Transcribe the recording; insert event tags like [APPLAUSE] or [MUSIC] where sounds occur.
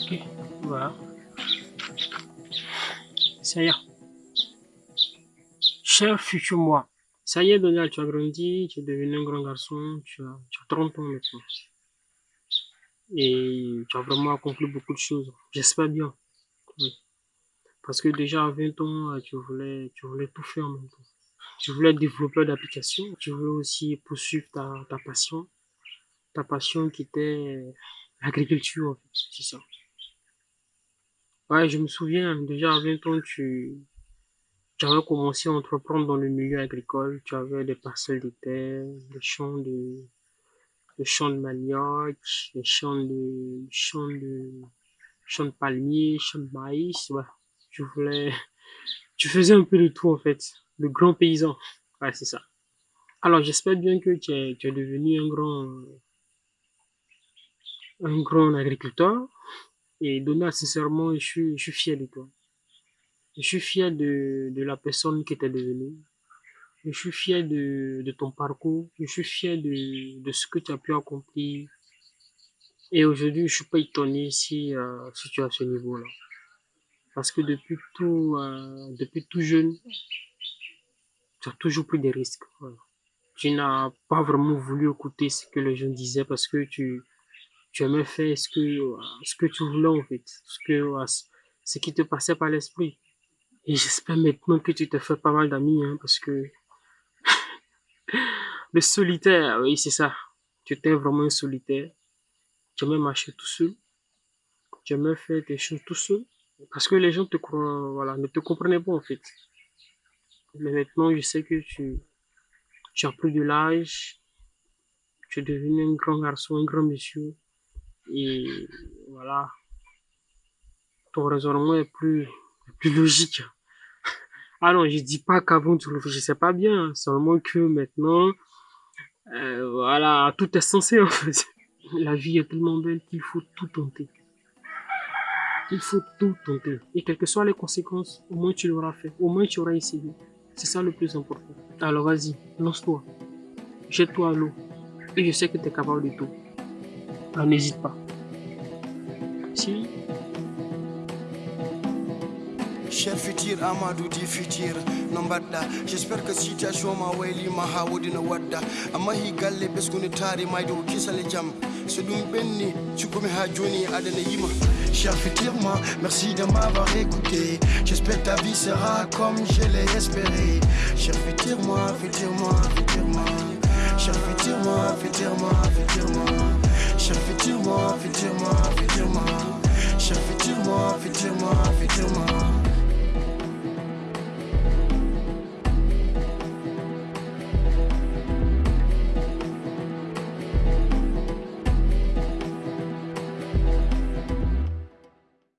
Ok, voilà. Ça y est. Cher futur moi. Ça y est, Donald, tu as grandi, tu es devenu un grand garçon, tu as, 30 ans maintenant. Et tu as vraiment accompli beaucoup de choses. J'espère bien. Oui. Parce que déjà à 20 ans, euh, tu voulais, tu voulais tout faire en même temps. Tu voulais être développeur d'application, tu voulais aussi poursuivre ta, ta passion. Ta passion qui était l'agriculture, en fait, c'est ça. Ouais, je me souviens, déjà à 20 ans, tu, tu avais commencé à entreprendre dans le milieu agricole. Tu avais des parcelles de terre, des champs de, des champs de manioc, des champs de, champs de, champs de palmiers, champs de maïs. Ouais, tu voulais, tu faisais un peu de tout en fait. Le grand paysan. Ouais, c'est ça. Alors, j'espère bien que tu es, tu es devenu un grand, un grand agriculteur. Et Donald, sincèrement, je suis, je suis fier de toi. Je suis fier de, de la personne que tu es devenue. Je suis fier de, de ton parcours. Je suis fier de, de ce que tu as pu accomplir. Et aujourd'hui, je suis pas étonné si, euh, si tu à ce niveau-là. Parce que depuis tout, euh, depuis tout jeune, tu as toujours pris des risques. Tu n'as pas vraiment voulu écouter ce que les gens disaient parce que tu, tu aimais faire ce que, ce que tu voulais en fait, ce que, ce qui te passait par l'esprit. Et j'espère maintenant que tu te fais pas mal d'amis, hein, parce que [LAUGHS] le solitaire, oui, c'est ça. Tu étais vraiment un solitaire. Tu aimais marcher tout seul. Tu aimais faire des choses tout seul. Parce que les gens te voilà, ne te comprenaient pas, en fait. Mais maintenant, je sais que tu, tu as plus de l'âge. Tu es devenu un grand garçon, un grand monsieur. Et voilà. Ton raisonnement est plus, logique. Ah non, je dis pas qu'avant tu réfléchissais pas bien, seulement que maintenant, euh, voilà, tout est censé en fait. [LAUGHS] La vie est tellement belle qu'il faut tout tenter. Il faut tout tenter. Et quelles que soient les conséquences, au moins tu l'auras fait. Au moins tu auras essayé. C'est ça le plus important. Alors vas-y, lance-toi. Jette-toi à l'eau. Et je sais que tu es capable de tout. Alors n'hésite pas. Si. Cher futur amadou di futur no mbaɗɗa j'espère que situation ma waylima ha woɗino wadda amma hi galle ɓesgude taari mayde ko kisale jaam so ɗum ɓenni cukkumi ha joni aɗana yima. Cher futur moi, merci de m'avoir écouté. J'espère que ta vie sera comme je l'ai espéré. Cher futur moi, futur moi, futur moi Cher futur moi, futur moi, futur moi